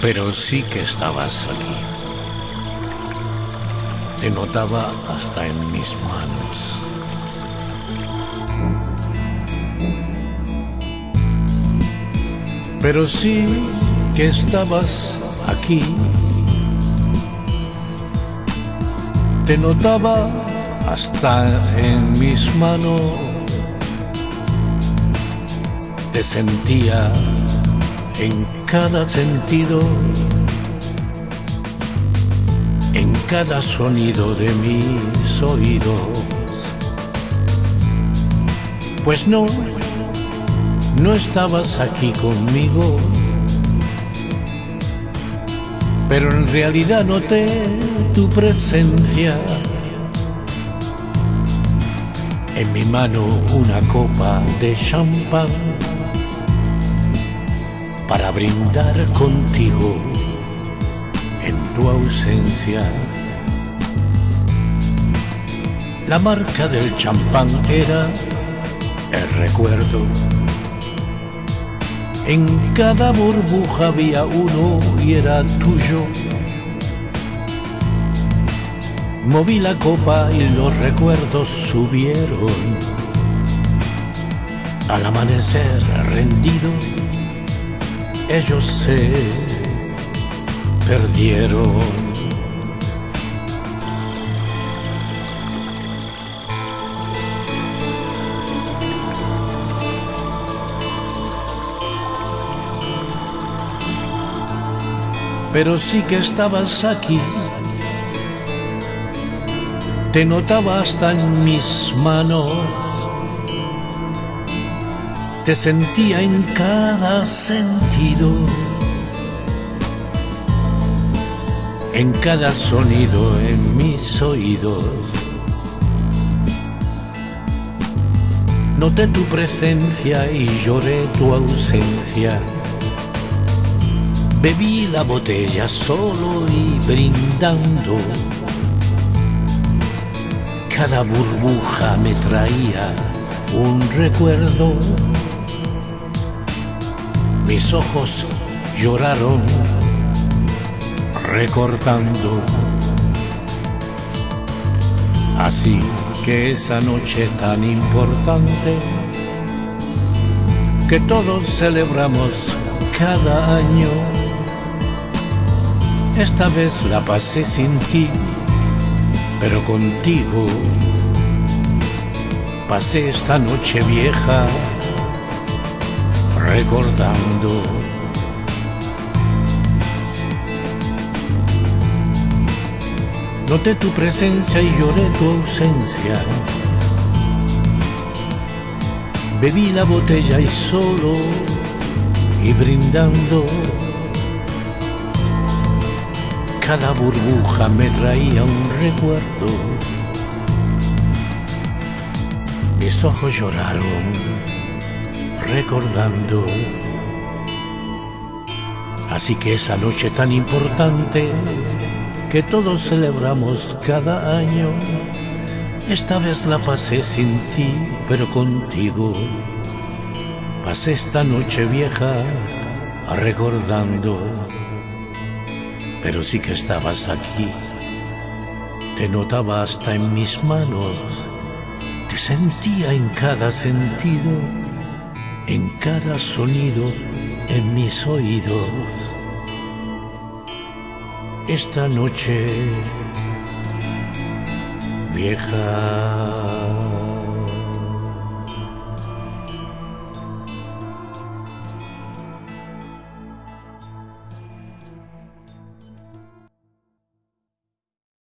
pero sí que estabas aquí. Te notaba hasta en mis manos. Pero sí que estabas aquí. Te notaba hasta en mis manos. Te sentía en cada sentido, en cada sonido de mis oídos. Pues no, no estabas aquí conmigo, pero en realidad noté tu presencia. En mi mano una copa de champán para brindar contigo en tu ausencia. La marca del champán era el recuerdo. En cada burbuja había uno y era tuyo. Moví la copa y los recuerdos subieron. Al amanecer rendido ellos se perdieron. Pero sí que estabas aquí, te notaba hasta en mis manos te sentía en cada sentido, en cada sonido en mis oídos. Noté tu presencia y lloré tu ausencia. Bebí la botella solo y brindando. Cada burbuja me traía un recuerdo mis ojos lloraron recortando. Así que esa noche tan importante que todos celebramos cada año, esta vez la pasé sin ti, pero contigo pasé esta noche vieja recordando. Noté tu presencia y lloré tu ausencia. Bebí la botella y solo y brindando. Cada burbuja me traía un recuerdo. Mis ojos lloraron recordando. Así que esa noche tan importante que todos celebramos cada año, esta vez la pasé sin ti, pero contigo. Pasé esta noche vieja recordando, pero sí que estabas aquí. Te notaba hasta en mis manos, te sentía en cada sentido en cada sonido en mis oídos. Esta noche vieja.